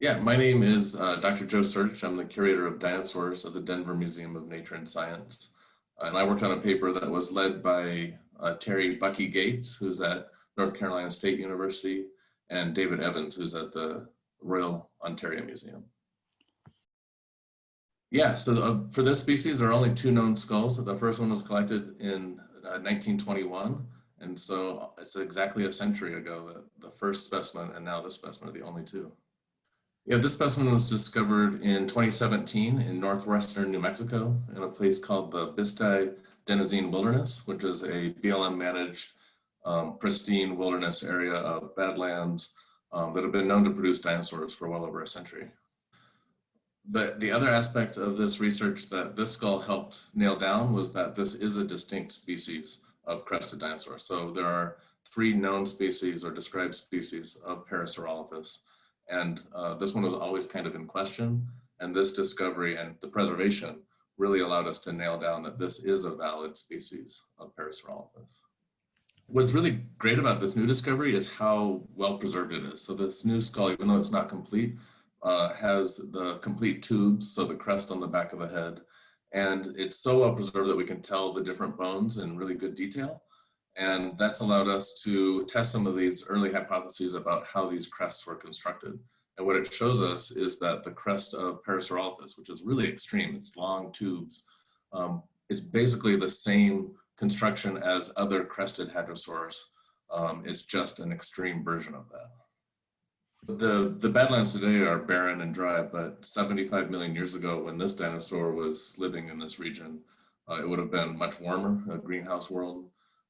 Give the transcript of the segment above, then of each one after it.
Yeah, my name is uh, Dr. Joe Sertich. I'm the curator of dinosaurs at the Denver Museum of Nature and Science. and I worked on a paper that was led by uh, Terry Bucky Gates, who's at North Carolina State University, and David Evans, who's at the Royal Ontario Museum. Yeah, so uh, for this species, there are only two known skulls. The first one was collected in 1921. Uh, and so it's exactly a century ago that the first specimen and now this specimen are the only two. Yeah, this specimen was discovered in 2017 in northwestern New Mexico in a place called the Bisti De-Na-Zin Wilderness, which is a BLM managed um, pristine wilderness area of badlands um, that have been known to produce dinosaurs for well over a century. The, the other aspect of this research that this skull helped nail down was that this is a distinct species of crested dinosaur. So there are three known species or described species of Parasaurolophus. And uh, this one was always kind of in question. And this discovery and the preservation really allowed us to nail down that this is a valid species of Parasaurolophus. What's really great about this new discovery is how well preserved it is. So this new skull, even though it's not complete, uh, has the complete tubes, so the crest on the back of the head, and it's so well preserved that we can tell the different bones in really good detail. And that's allowed us to test some of these early hypotheses about how these crests were constructed. And what it shows us is that the crest of Parasaurolophus, which is really extreme, it's long tubes, um, it's basically the same construction as other crested hadrosaurs. Um, it's just an extreme version of that. The, the Badlands today are barren and dry, but 75 million years ago when this dinosaur was living in this region, uh, it would have been much warmer, a greenhouse world,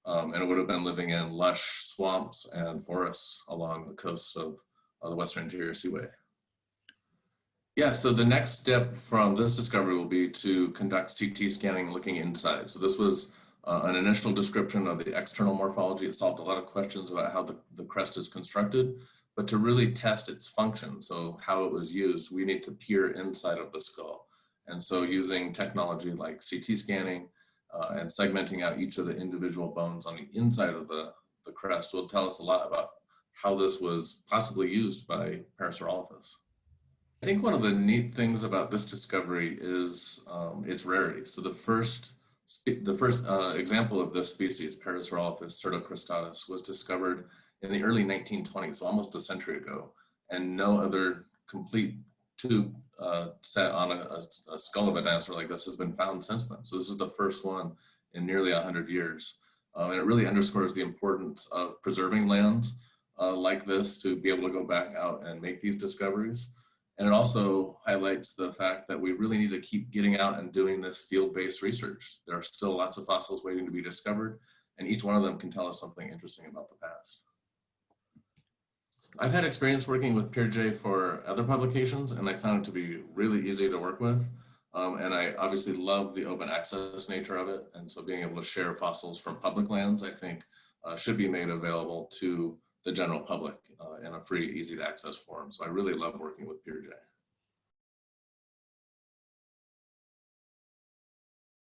um, and it would have been living in lush swamps and forests along the coasts of uh, the Western Interior Seaway. Yeah, so the next step from this discovery will be to conduct CT scanning looking inside. So this was uh, an initial description of the external morphology. It solved a lot of questions about how the, the crest is constructed, but to really test its function, so how it was used, we need to peer inside of the skull. And so using technology like CT scanning uh, and segmenting out each of the individual bones on the inside of the, the crest will tell us a lot about how this was possibly used by Parasaurolophus. I think one of the neat things about this discovery is um, its rarity. So the first the first uh, example of this species, Parasaurolophus cyrtocristatus, was discovered in the early 1920s, so almost a century ago, and no other complete tube uh, set on a, a, skull of a dinosaur like this has been found since then. So this is the first one in nearly 100 years. Um, and it really underscores the importance of preserving lands uh, like this to be able to go back out and make these discoveries. And it also highlights the fact that we really need to keep getting out and doing this field-based research. There are still lots of fossils waiting to be discovered, and each one of them can tell us something interesting about the past. I've had experience working with PeerJ for other publications and I found it to be really easy to work with. Um, and I obviously love the open access nature of it. And so being able to share fossils from public lands, I think uh, should be made available to the general public uh, in a free, easy to access form. So I really love working with PeerJ.